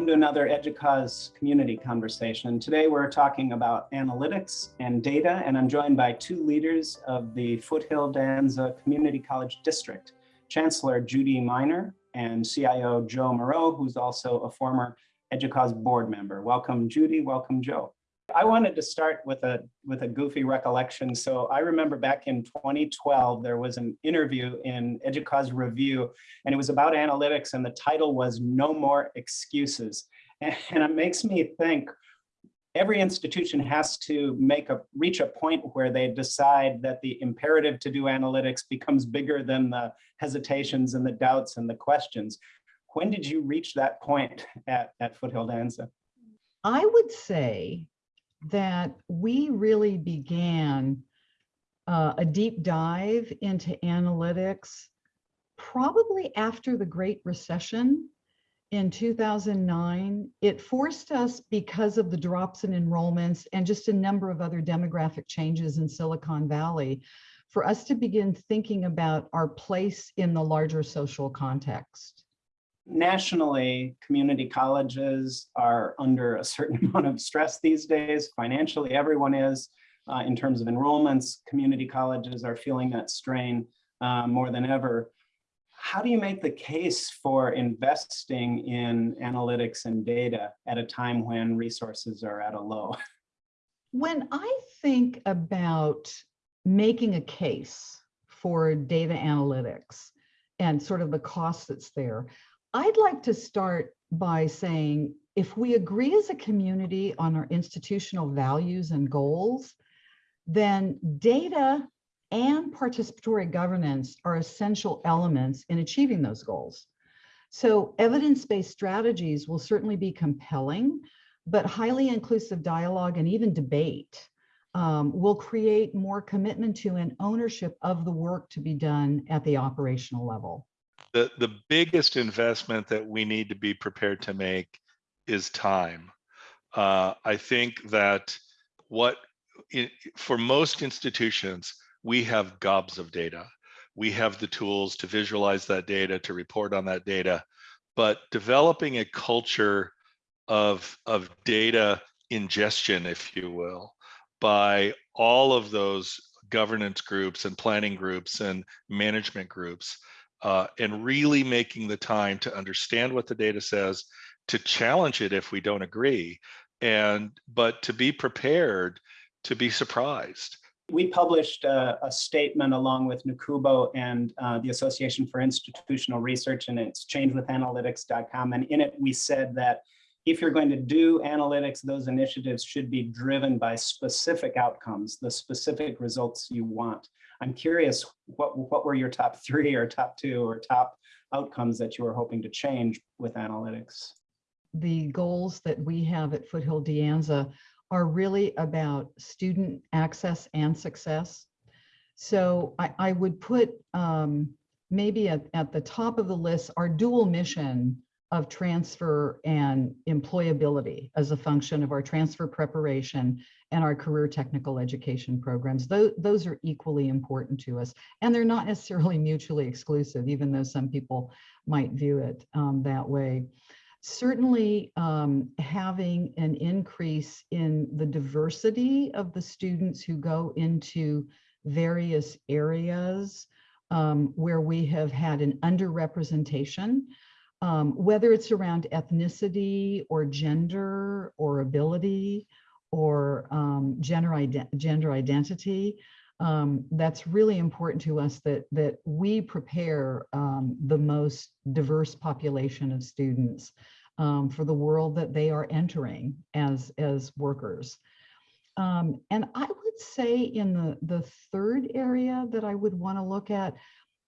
welcome to another EDUCAUSE community conversation. Today we're talking about analytics and data, and I'm joined by two leaders of the Foothill De Anza Community College District, Chancellor Judy Miner and CIO Joe Moreau, who's also a former EDUCAUSE board member. Welcome, Judy. Welcome, Joe. I wanted to start with a with a goofy recollection. So I remember back in 2012, there was an interview in EDUCAUSE Review, and it was about analytics, and the title was No More Excuses. And it makes me think every institution has to make a reach a point where they decide that the imperative to do analytics becomes bigger than the hesitations and the doubts and the questions. When did you reach that point at, at Foothill De Anza? I would say that we really began uh, a deep dive into analytics probably after the Great Recession in 2009. It forced us because of the drops in enrollments and just a number of other demographic changes in Silicon Valley for us to begin thinking about our place in the larger social context nationally, community colleges are under a certain amount of stress these days. Financially, everyone is. Uh, in terms of enrollments, community colleges are feeling that strain uh, more than ever. How do you make the case for investing in analytics and data at a time when resources are at a low? When I think about making a case for data analytics and sort of the cost that's there, I'd like to start by saying if we agree as a community on our institutional values and goals, then data and participatory governance are essential elements in achieving those goals. So evidence-based strategies will certainly be compelling, but highly inclusive dialogue and even debate um, will create more commitment to and ownership of the work to be done at the operational level the the biggest investment that we need to be prepared to make is time. Uh, I think that what in, for most institutions we have gobs of data. We have the tools to visualize that data, to report on that data, but developing a culture of of data ingestion, if you will, by all of those governance groups and planning groups and management groups uh, and really making the time to understand what the data says, to challenge it if we don't agree, and but to be prepared to be surprised. We published a, a statement along with NACUBO and uh, the Association for Institutional Research, and it's changewithanalytics.com. And in it, we said that if you're going to do analytics, those initiatives should be driven by specific outcomes, the specific results you want. I'm curious, what, what were your top three or top two or top outcomes that you were hoping to change with analytics? The goals that we have at Foothill De Anza are really about student access and success. So I, I would put um, maybe at, at the top of the list our dual mission of transfer and employability as a function of our transfer preparation and our career technical education programs. Those, are equally important to us. And they're not necessarily mutually exclusive, even though some people might view it um, that way. Certainly um, having an increase in the diversity of the students who go into various areas um, where we have had an underrepresentation um, whether it's around ethnicity or gender or ability or um, gender, gender identity, um, that's really important to us that, that we prepare um, the most diverse population of students um, for the world that they are entering as, as workers. Um, and I would say in the, the third area that I would want to look at,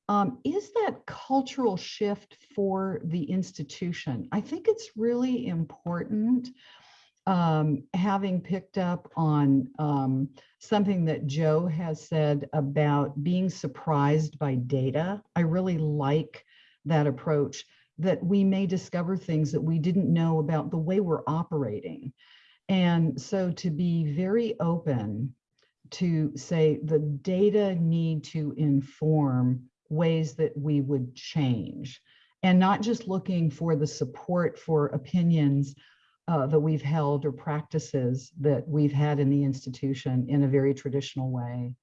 um, is that cultural shift for the institution? I think it's really important um, having picked up on um, something that Joe has said about being surprised by data. I really like that approach that we may discover things that we didn't know about the way we're operating. And so to be very open to say the data need to inform ways that we would change and not just looking for the support for opinions uh, that we've held or practices that we've had in the institution in a very traditional way.